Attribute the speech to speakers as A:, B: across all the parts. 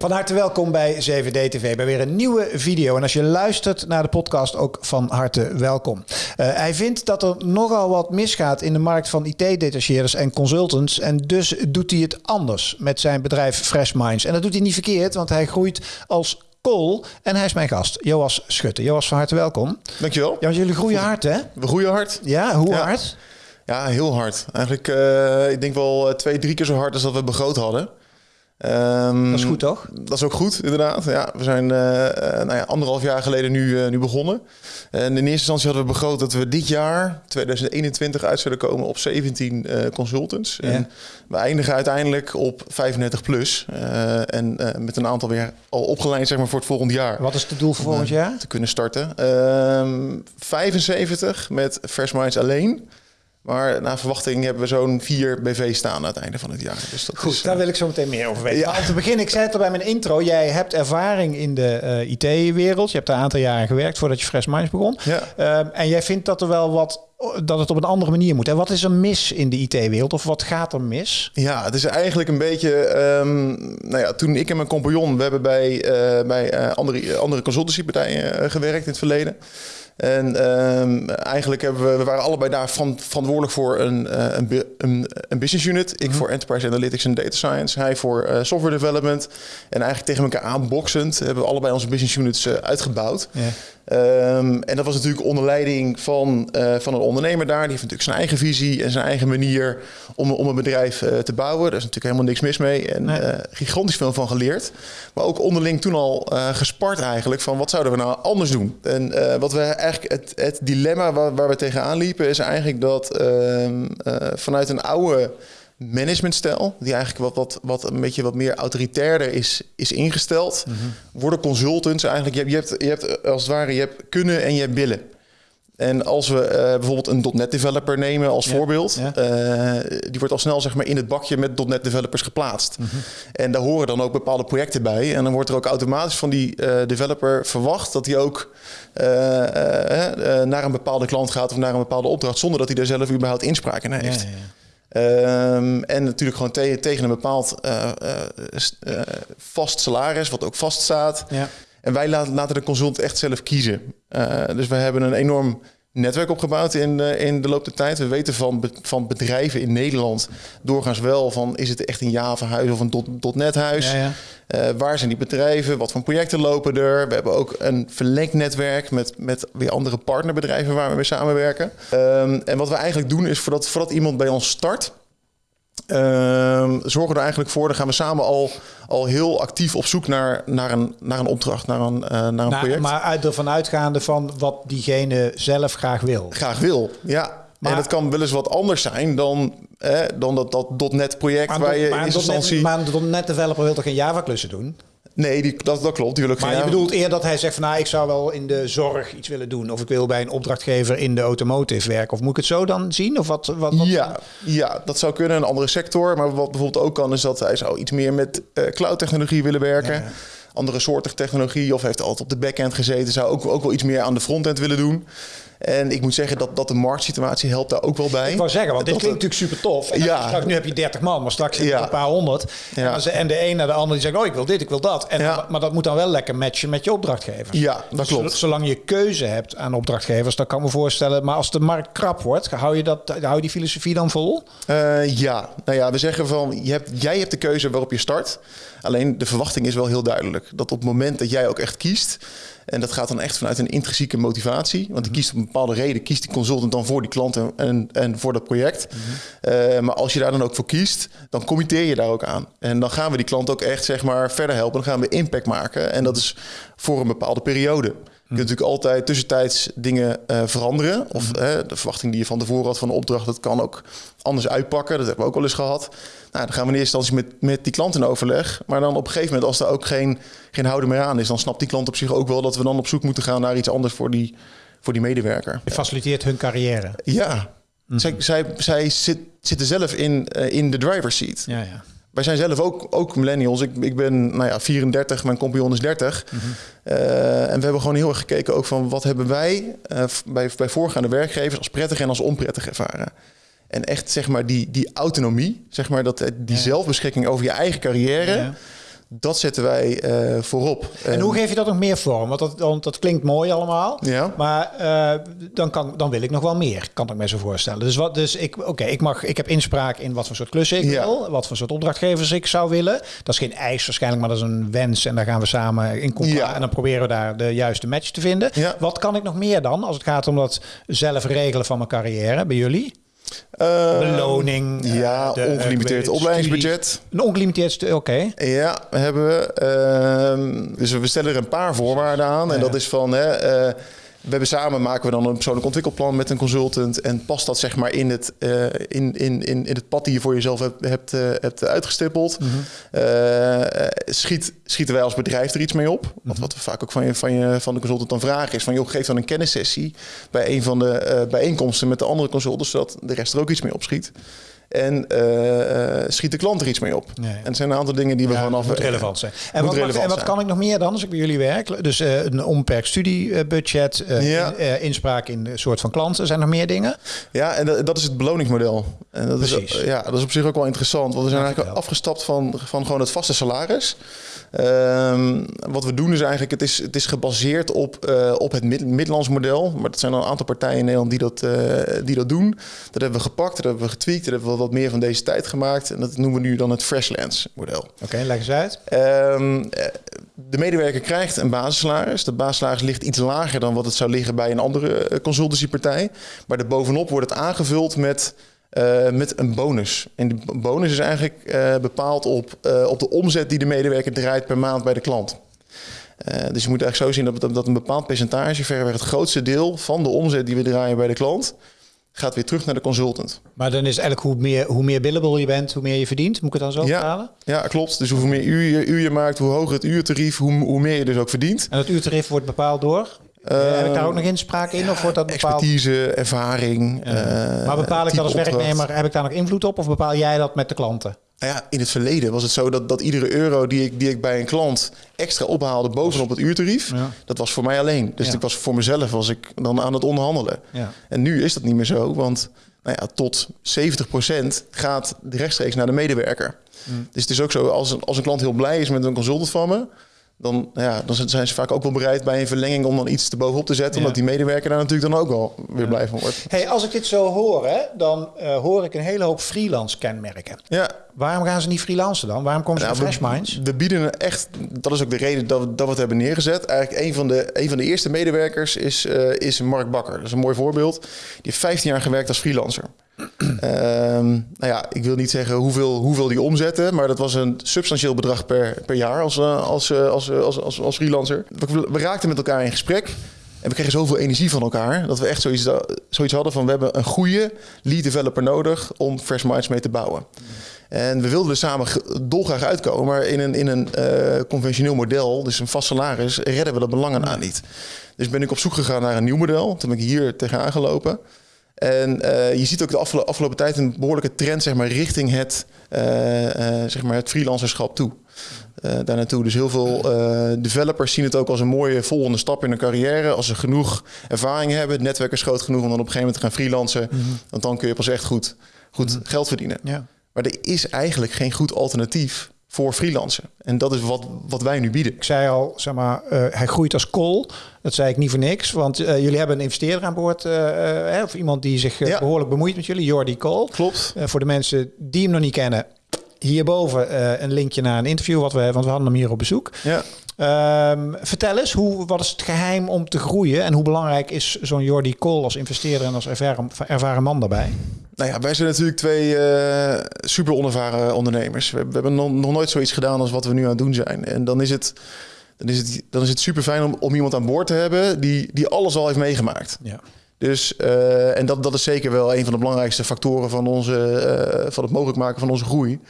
A: Van harte welkom bij 7D TV, bij weer een nieuwe video. En als je luistert naar de podcast, ook van harte welkom. Uh, hij vindt dat er nogal wat misgaat in de markt van IT-detacheerders en consultants. En dus doet hij het anders met zijn bedrijf Fresh Minds. En dat doet hij niet verkeerd, want hij groeit als kool. En hij is mijn gast, Joas Schutte. Joas, van harte welkom.
B: Dankjewel.
A: Ja, want jullie groeien hard, hè?
B: We groeien hard.
A: Ja, hoe hard?
B: Ja, heel hard. Eigenlijk, uh, ik denk wel twee, drie keer zo hard als dat we begroot hadden.
A: Um, dat is goed, toch?
B: Dat is ook goed, inderdaad. Ja, we zijn uh, nou ja, anderhalf jaar geleden nu, uh, nu begonnen. En in eerste instantie hadden we begroot dat we dit jaar, 2021, uit zullen komen op 17 uh, consultants. Ja. En we eindigen uiteindelijk op 35 plus. en met een aantal weer al opgeleid zeg maar, voor het volgend jaar.
A: Wat is het doel voor volgend jaar?
B: Te kunnen starten. 75 ehm, met Fresh Minds alleen. Maar naar verwachting hebben we zo'n vier BV staan aan het einde van het jaar. Dus dat
A: Goed,
B: is,
A: daar wil ik zo meteen meer over weten. Ja. Maar om te beginnen, ik zei het al bij mijn intro. Jij hebt ervaring in de uh, IT-wereld. Je hebt daar een aantal jaren gewerkt voordat je Fresh Minds begon.
B: Ja.
A: Uh, en jij vindt dat er wel wat dat het op een andere manier moet. En wat is er mis in de IT-wereld? Of wat gaat er mis?
B: Ja, het is eigenlijk een beetje... Um, nou ja, toen ik en mijn compagnon... we hebben bij, uh, bij andere, andere consultancypartijen gewerkt in het verleden... En um, eigenlijk hebben we, we waren allebei daar van, verantwoordelijk voor een, uh, een, een, business unit. Ik mm -hmm. voor Enterprise Analytics en Data Science. Hij voor uh, software development. En eigenlijk tegen elkaar aanboxend hebben we allebei onze business units uh, uitgebouwd. Yeah. Um, en dat was natuurlijk onder leiding van, uh, van een ondernemer daar. Die heeft natuurlijk zijn eigen visie en zijn eigen manier om, om een bedrijf uh, te bouwen. Daar is natuurlijk helemaal niks mis mee. En nee. uh, gigantisch veel van geleerd. Maar ook onderling toen al gespart eigenlijk van wat zouden we nou anders doen. En wat we eigenlijk het, het dilemma waar, waar, we tegenaan liepen is eigenlijk dat ehm, vanuit een oude managementstijl, die eigenlijk wat, wat, wat een beetje wat meer autoritairder is, is ingesteld, mm -hmm. worden consultants eigenlijk, je hebt, je, hebt, je hebt als het ware, je hebt kunnen en je hebt willen. En als we uh, bijvoorbeeld een .NET developer nemen als ja, voorbeeld, ja. Uh, die wordt al snel zeg maar, in het bakje met .NET developers geplaatst. Mm -hmm. En daar horen dan ook bepaalde projecten bij. En dan wordt er ook automatisch van die uh, developer verwacht dat hij ook naar een bepaalde klant gaat of naar een bepaalde opdracht, zonder dat hij daar zelf überhaupt inspraak in heeft. Ja, Um, en natuurlijk gewoon te tegen een bepaald uh, uh, vast salaris, wat ook vaststaat. Ja. En wij laten, laten de consultant echt zelf kiezen. dus we hebben een enorm netwerk opgebouwd in, uh, in de loop der tijd. We weten van, be van bedrijven in Nederland doorgaans wel van is het echt een Java-huis of een .NET huis. Ja, ja. Uh, waar zijn die bedrijven? Wat voor projecten lopen er? We hebben ook een verlengd netwerk met, met weer andere partnerbedrijven waar we mee samenwerken. Um, en wat we eigenlijk doen is voordat, voordat iemand bij ons start, zorgen er eigenlijk voor, dan gaan we samen al, al heel actief op zoek naar, naar, een, naar een opdracht, naar een, uh, naar een
A: nou,
B: project.
A: Maar uit ervan uitgaande van wat diegene zelf graag wil.
B: Graag wil, ja. Maar, en dat kan wel eens wat anders zijn dan, eh, dan dat, dat .NET project waar je in instantie...
A: Maar een .NET developer wil toch geen Java klussen doen?
B: Nee, die, dat, dat klopt. Ik
A: maar je bedoelt eer dat hij zegt van nou, ik zou wel in de zorg iets willen doen. Of ik wil bij een opdrachtgever in de automotive werken. Of moet ik het zo dan zien? Of wat, wat, wat?
B: Ja, ja, dat zou kunnen. Een andere sector. Maar wat bijvoorbeeld ook kan, is dat hij zou iets meer met uh, cloud technologie willen werken. Ja. Andere soorten technologie. Of heeft altijd op de backend gezeten. Zou ook, ook wel iets meer aan de frontend willen doen. En ik moet zeggen dat, dat de marktsituatie helpt daar ook wel bij.
A: Ik wou zeggen, want dit klinkt natuurlijk super tof. En
B: ja.
A: straks, nu heb je 30 man, maar straks ja. een paar honderd.
B: Ja.
A: En de een naar de ander die zegt, oh ik wil dit, ik wil dat. En, ja. Maar dat moet dan wel lekker matchen met je opdrachtgevers.
B: Ja, dat klopt.
A: Zolang je keuze hebt aan opdrachtgevers, dan kan ik me voorstellen. Maar als de markt krap wordt, hou je, dat, hou je die filosofie dan vol?
B: Uh, ja, nou ja, we zeggen van, je hebt, jij hebt de keuze waarop je start. Alleen de verwachting is wel heel duidelijk. Dat op het moment dat jij ook echt kiest... En dat gaat dan echt vanuit een intrinsieke motivatie. Want die kiest op een bepaalde reden, kiest die consultant dan voor die klant en, en, voor dat project. Mm -hmm. uh, maar als je daar dan ook voor kiest, dan committeer je daar ook aan. En dan gaan we die klant ook echt zeg maar verder helpen. Dan gaan we impact maken. En dat is voor een bepaalde periode. Je kunt natuurlijk altijd tussentijds dingen uh, veranderen. Of uh, de verwachting die je van tevoren had van de opdracht, dat kan ook anders uitpakken. Dat hebben we ook al eens gehad. Nou, dan gaan we in eerste instantie met, met die klant in overleg. Maar dan op een gegeven moment, als er ook geen, geen houden meer aan is, dan snapt die klant op zich ook wel dat we dan op zoek moeten gaan naar iets anders voor die, voor die medewerker.
A: Je faciliteert hun carrière.
B: Ja, -hmm. zij, zij, zij zit, zitten zelf in, uh, in de driver's seat.
A: Ja, ja.
B: Wij zijn zelf ook, ook millennials. Ik, ik ben nou ja, 34, mijn compagnon is 30. Mm -hmm. uh, en we hebben gewoon heel erg gekeken ook van wat hebben wij uh, bij, bij voorgaande werkgevers als prettig en als onprettig ervaren. En echt zeg maar die, die autonomie, zeg maar dat, die ja. zelfbeschikking over je eigen carrière. Ja. Dat zetten wij uh, voorop.
A: En, hoe geef je dat nog meer vorm? Want dat, want dat klinkt mooi allemaal.
B: Ja.
A: Maar uh, dan, kan, dan wil ik nog wel meer, kan ik me zo voorstellen. Dus, wat, dus ik, oké, ik mag, ik heb inspraak in wat voor soort klussen ik wil. Wat voor soort opdrachtgevers ik zou willen. Dat is geen eis waarschijnlijk, maar dat is een wens. En daar gaan we samen in contact. Ja. En dan proberen we daar de juiste match te vinden. Wat kan ik nog meer dan als het gaat om dat zelf regelen van mijn carrière bij jullie?
B: Uh,
A: Beloning.
B: Ja, de, ongelimiteerd opleidingsbudget.
A: Een ongelimiteerd, oké.
B: Ja, hebben we. Uh, dus we stellen er een paar voorwaarden aan. En dat is van, hè, we hebben samen maken we dan een persoonlijk ontwikkelplan met een consultant. En past dat zeg maar in het, uh, in, in, in, in het pad die je voor jezelf hebt, hebt, uh, hebt uitgestippeld. Mm -hmm. uh, schiet, schieten wij als bedrijf er iets mee op? Want mm-hmm. wat we vaak ook van, je, van, je, van de consultant dan vragen is van... joh, geef dan een kennissessie bij een van de bijeenkomsten met de andere consultants... zodat de rest er ook iets mee opschiet. En uh, schiet de klant er iets mee op.
A: Nee.
B: En het zijn een aantal dingen die we
A: ja,
B: vanaf...
A: Moet relevant zijn. En wat, relevant en wat kan ik nog meer dan als ik bij jullie werk? Dus uh, een onbeperkt studiebudget, uh,
B: ja.
A: in, inspraak in de soort van klanten. Zijn er nog meer dingen?
B: Ja, en dat, dat is het beloningsmodel. En dat
A: Precies.
B: Is, ja, dat is op zich ook wel interessant. Want we zijn eigenlijk afgestapt van, van gewoon het vaste salaris. Um, wat we doen is eigenlijk, het is, het is gebaseerd op, uh, op het mid Midlands model. Maar dat zijn al een aantal partijen in Nederland die dat, uh, die dat doen. Dat hebben we gepakt, dat hebben we getweakt, dat hebben we wat meer van deze tijd gemaakt. En dat noemen we nu dan het Freshlands model.
A: Oké, okay, leg eens uit.
B: Um, de medewerker krijgt een basissalaris. Dat basissalaris ligt iets lager dan wat het zou liggen bij een andere consultancypartij. Maar daarbovenop wordt het aangevuld met uh, met een bonus. En die bonus is eigenlijk uh, bepaald op, uh, op de omzet die de medewerker draait per maand bij de klant. dus je moet eigenlijk zo zien dat, dat een bepaald percentage, verreweg het grootste deel van de omzet die we draaien bij de klant, gaat weer terug naar de consultant.
A: Maar dan is eigenlijk hoe meer, hoe meer billable je bent, hoe meer je verdient. Moet ik het dan zo
B: ja,
A: vertalen?
B: Ja, klopt. Dus hoeveel meer uur je, uur je maakt, hoe hoger het uurtarief, hoe, hoe meer je dus ook verdient.
A: En dat uurtarief wordt bepaald door? Uh, heb ik daar ook nog inspraak in? Of wordt dat bepaald?
B: Expertise, ervaring.
A: Uh, maar bepaal ik dat als werknemer, heb ik daar nog invloed op? Of bepaal jij dat met de klanten?
B: Nou ja, in het verleden was het zo dat, dat iedere euro die ik, die ik bij een klant extra ophaalde bovenop het uurtarief,
A: ja.
B: dat was voor mij alleen. Dus
A: Ja.
B: ik was voor mezelf was ik dan aan het onderhandelen.
A: Ja.
B: En nu is dat niet meer zo, want nou ja, tot 70% gaat rechtstreeks naar de medewerker.
A: Mm.
B: Dus het is ook zo, als een, als een klant heel blij is met een consultant van me, dan, ja, dan zijn ze vaak ook wel bereid bij een verlenging om dan iets te bovenop te zetten.
A: Ja.
B: Omdat die medewerker daar natuurlijk dan ook wel weer blij van wordt.
A: Hey, als ik dit zo hoor, hè, dan uh, hoor ik een hele hoop freelance kenmerken.
B: Ja,
A: Waarom gaan ze niet freelancen dan? Waarom komen ze
B: Nou,
A: Fresh Minds?
B: We bieden echt, dat is ook de reden dat we, dat we het hebben neergezet. Eigenlijk een van de, een van de eerste medewerkers is, eh, is Mark Bakker. Dat is een mooi voorbeeld. Die heeft 15 jaar gewerkt als freelancer. Ehm, nou ja, ik wil niet zeggen hoeveel, hoeveel die omzetten, maar dat was een substantieel bedrag per, per jaar als, eh, als, eh, als, eh, als, als, als freelancer. We, raakten met elkaar in gesprek. En we kregen zoveel energie van elkaar dat we echt zoiets, zoiets hadden van we hebben een goede lead developer nodig om Fresh Minds mee te bouwen. En we wilden er samen ge- dolgraag uitkomen, maar in een, in een conventioneel model, dus een vast salaris, redden we dat belangen aan niet. Dus ben ik op zoek gegaan naar een nieuw model. Toen ben ik hier tegenaan gelopen. En eh, je ziet ook de afgelo- afgelopen tijd een behoorlijke trend zeg maar, richting het, eh, eh, zeg maar het freelancerschap toe. Daar naartoe. Dus heel veel developers zien het ook als een mooie volgende stap in hun carrière. Als ze genoeg ervaring hebben, het netwerk is groot genoeg om dan op een gegeven moment te gaan freelancen. Want dan kun je pas echt goed, goed geld verdienen.
A: Ja.
B: Maar er is eigenlijk geen goed alternatief voor freelancen. En dat is wat, wat wij nu bieden.
A: Ik zei al, zeg maar, eh, hij groeit als kool. Dat zei ik niet voor niks, want eh, jullie hebben een investeerder aan boord, eh, of iemand die zich eh,
B: Ja.
A: behoorlijk bemoeit met jullie, Jordi Kool.
B: Klopt.
A: Voor de mensen die hem nog niet kennen, hierboven een linkje naar een interview wat we hebben, want we hadden hem hier op bezoek.
B: Ja.
A: Ehm, vertel eens, hoe, wat is het geheim om te groeien en hoe belangrijk is zo'n Jordi Kool als investeerder en als ervaren, ervaren man daarbij?
B: Nou ja, wij zijn natuurlijk twee eh, super onervaren ondernemers. We, we hebben nog, nog nooit zoiets gedaan als wat we nu aan het doen zijn. En dan is het, dan is het, dan is het super fijn om, om iemand aan boord te hebben die, die alles al heeft meegemaakt.
A: Ja.
B: Dus, eh, en dat, dat is zeker wel een van de belangrijkste factoren van, onze, eh, van het mogelijk maken van onze groei.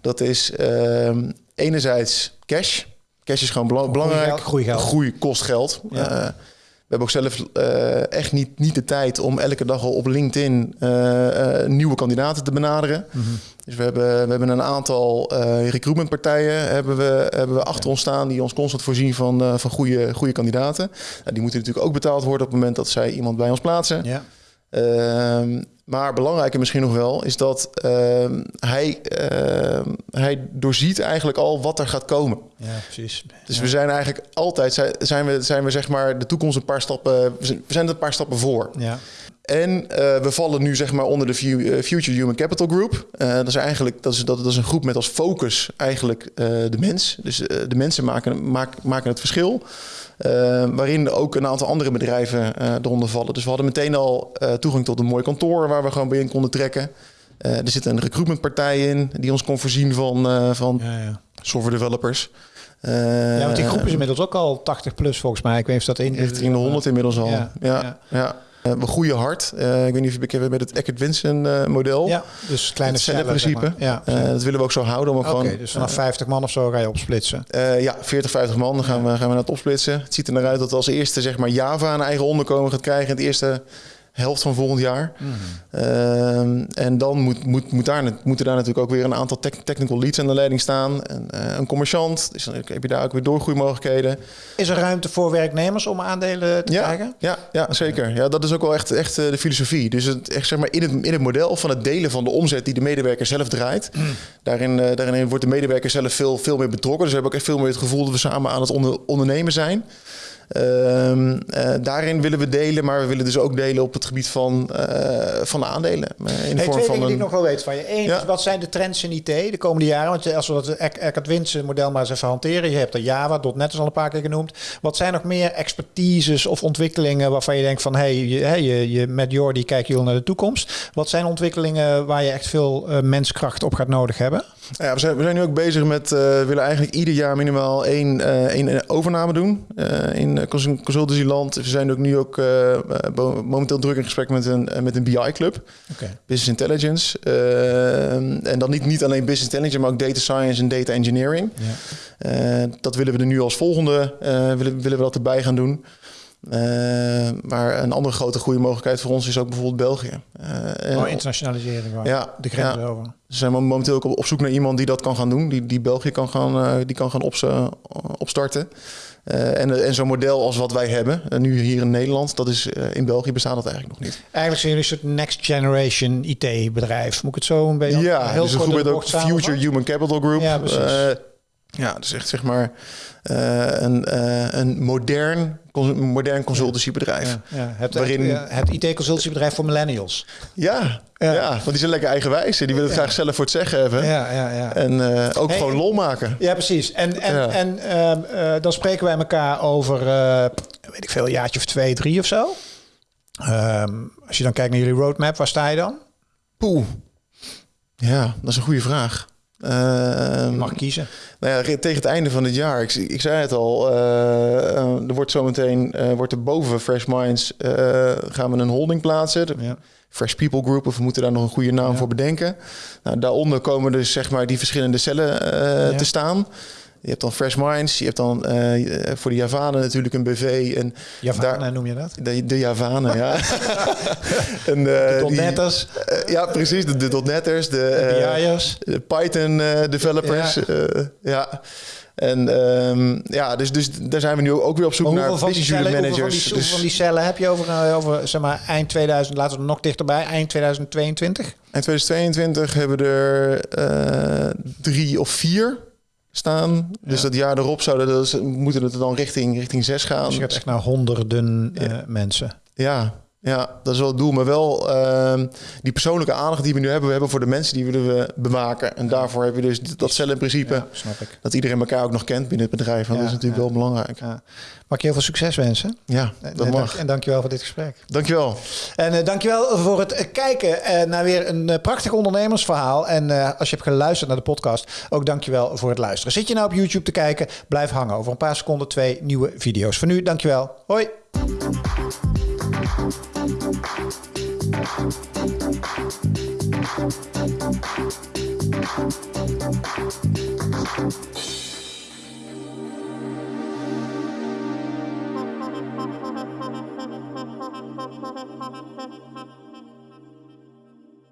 B: Dat is ehm, enerzijds cash. Cash is gewoon bela- belangrijk.
A: Groeigeld, groeigeld.
B: Groei kost geld.
A: Ja.
B: Eh, we hebben ook zelf eh, echt niet, niet de tijd om elke dag al op LinkedIn eh, nieuwe kandidaten te benaderen.
A: Mhm.
B: Dus we hebben, we hebben een aantal recruitmentpartijen hebben we, hebben we achter ons staan die ons constant voorzien van, van goede, goede kandidaten. Nou, die moeten natuurlijk ook betaald worden op het moment dat zij iemand bij ons plaatsen.
A: Ja.
B: Ehm, Maar belangrijker misschien nog wel is dat ehm, hij, ehm, hij doorziet eigenlijk al wat er gaat komen.
A: Ja, precies.
B: Dus we zijn eigenlijk altijd, zijn- we, zijn we zeg maar de toekomst een paar stappen, we zijn- we zijn er een paar stappen voor.
A: Ja.
B: En eh, we vallen nu zeg maar onder de eh, Future Human Capital Group. Eh, dat is eigenlijk dat is, dat, dat is een groep met als focus eigenlijk de mens. Dus de mensen maken, maak- maken het verschil. Waarin ook een aantal andere bedrijven eronder vallen. Dus we hadden meteen al toegang tot een mooi kantoor waar we gewoon bij in konden trekken. Er zit een recruitmentpartij in die ons kon voorzien van, van
A: Ja, ja.
B: software developers.
A: Ja, want die groep is inmiddels ook al 80 plus volgens mij. Ik weet niet of dat in
B: Richting de 100 inmiddels al.
A: Ja,
B: Ja,
A: ja.
B: Eh, we groeien hard. Eh, ik weet niet of je bekend bent met het Eckert Winsen eh, model.
A: Ja, dus kleine cellen. zeg maar. Ja,
B: Eh, dat willen we ook zo houden.
A: Oké,
B: gewoon,
A: dus vanaf 50 man of zo ga je opsplitsen.
B: eh, ja, 40, 50 man. Dan gaan we, gaan we naar het opsplitsen. Het ziet er naar uit dat als eerste zeg maar, Java een eigen onderkomen gaat krijgen. het eerste helft van volgend jaar. Ehm, en dan moet, moet, moet daar, moeten daar natuurlijk ook weer een aantal tech- technical leads aan de leiding staan. En, eh, een commerciant. Dus dan heb je daar ook weer doorgroeimogelijkheden.
A: Is er ruimte voor werknemers om aandelen te
B: Ja,
A: krijgen?
B: ja, ja, zeker. Ja, dat is ook wel echt, echt eh, de filosofie. Dus het, echt, zeg maar, in, het, in het model van het delen van de omzet die de medewerker zelf draait, daarin, eh, daarin wordt de medewerker zelf veel, veel meer betrokken. Dus we hebben ook echt veel meer het gevoel dat we samen aan het onder, ondernemen zijn. Ehm, eh, daarin willen we delen, maar we willen dus ook delen op het gebied van, eh, van aandelen. Eh, in de
A: Hey,
B: vorm
A: twee
B: van
A: dingen die ik nog wel weet van je. Eén,
B: Ja.
A: wat zijn de trends in IT de komende jaren? Want als we dat Eck- Eckert Winsen model maar eens even hanteren. Je hebt er Java, .NET is al een paar keer genoemd. Wat zijn nog meer expertises of ontwikkelingen waarvan je denkt van... hey, je, je, je, met Jordi kijken jullie naar de toekomst. Wat zijn ontwikkelingen waar je echt veel menskracht op gaat nodig hebben?
B: Ja, we, zijn, we zijn nu ook bezig met, eh, we willen eigenlijk ieder jaar minimaal één, eh, één overname doen eh, in eh, cons- consultancyland. We zijn ook nu ook eh, eh, momenteel druk in gesprek met een, eh, met een BI-club. Business Intelligence. Eh, en dan niet, niet alleen Business Intelligence, maar ook Data Science en Data Engineering.
A: Ja.
B: Eh, dat willen we er nu als volgende, eh, willen, willen we dat erbij gaan doen. Eh, maar een andere grote groeimogelijkheid voor ons is ook bijvoorbeeld België. En-
A: Oh, internationalisering gewoon.
B: Ja,
A: De grens
B: ja.
A: over.
B: ze zijn momenteel ook op op zoek naar iemand die dat kan gaan doen. Die, die België kan gaan, eh, die kan gaan eh, opstarten. En en zo'n model als wat wij hebben, nu hier in Nederland, dat is, in België bestaat dat eigenlijk nog niet.
A: Eigenlijk zijn jullie een soort next generation IT-bedrijf. Moet ik het zo een beetje
B: ja,
A: heel
B: dus
A: de
B: ook Future? Human Capital Group.
A: Ja, precies.
B: Ja, dus echt zeg maar eh, een, eh, een modern, cons- modern consultancybedrijf.
A: Ja, ja. Het,
B: Waarin-
A: het, het IT-consultiebedrijf voor millennials.
B: Ja,
A: Ja.
B: ja. want die zijn lekker eigenwijs. en Die willen het graag zelf voor het zeggen hebben.
A: Ja, ja, ja.
B: En eh, ook
A: Hey,
B: gewoon lol maken.
A: Ja, precies. En, en, en ehm, eh, dan spreken wij elkaar over, weet ik veel, een jaartje of twee, drie of zo. Ehm, als je dan kijkt naar jullie roadmap, waar sta je dan?
B: Poeh. Ja, dat is een goede vraag. Ehm,
A: mag kiezen.
B: Nou ja, tegen het einde van het jaar, ik, ik zei het al, eh, eh, er wordt zometeen, eh wordt er boven Fresh Minds, gaan we een holding plaatsen.
A: Ja.
B: Fresh People Group, of we moeten daar nog een goede naam
A: Ja.
B: voor bedenken. Nou, daaronder komen dus zeg maar die verschillende cellen te staan. Je hebt dan Fresh Minds, je hebt dan eh, voor de Javanen natuurlijk een BV en
A: Javanen
B: daar-
A: noem je dat?
B: de, de Javanen, ja. en, eh,
A: Tot
B: die-
A: netters,
B: eh, ja, precis, de, de .NET'ers, de, de Python developers.
A: Ja.
B: Ja. En ehm, ja, dus, dus daar zijn we nu ook weer op zoek naar
A: van,
B: business
A: cellen,
B: unit
A: hoeveel van,
B: managers.
A: die, hoeveel van die
B: dus
A: cellen heb je over, over zeg maar, eind 2000, laten we nog dichterbij, eind 2022?
B: in 2022 hebben we er drie of vier staan. Dus dat jaar erop zouden dat moeten het dan richting, richting zes gaan.
A: Dus je gaat echt naar honderden eh, mensen.
B: Ja, ja, dat is wel het doel. Maar wel ehm, die persoonlijke aandacht die we nu hebben, we hebben voor de mensen die willen we bewaken. En daarvoor heb je dus dat cel in principe.
A: Ja, snap ik.
B: Dat iedereen elkaar ook nog kent binnen het bedrijf.
A: Ja,
B: dat is natuurlijk
A: ja.
B: wel belangrijk.
A: Ja. Mag ik je heel veel succes wensen?
B: Ja,
A: En-
B: dat
A: en
B: mag.
A: dank- En dankjewel voor dit gesprek.
B: Dankjewel.
A: En eh, dankjewel voor het eh, kijken eh, naar weer een prachtig ondernemersverhaal. En als je hebt geluisterd naar de podcast, ook dankjewel voor het luisteren. Zit je nou op YouTube te kijken? Blijf hangen. Over een paar seconden twee nieuwe video's. Voor nu, dankjewel. Hoi.
C: Thank you.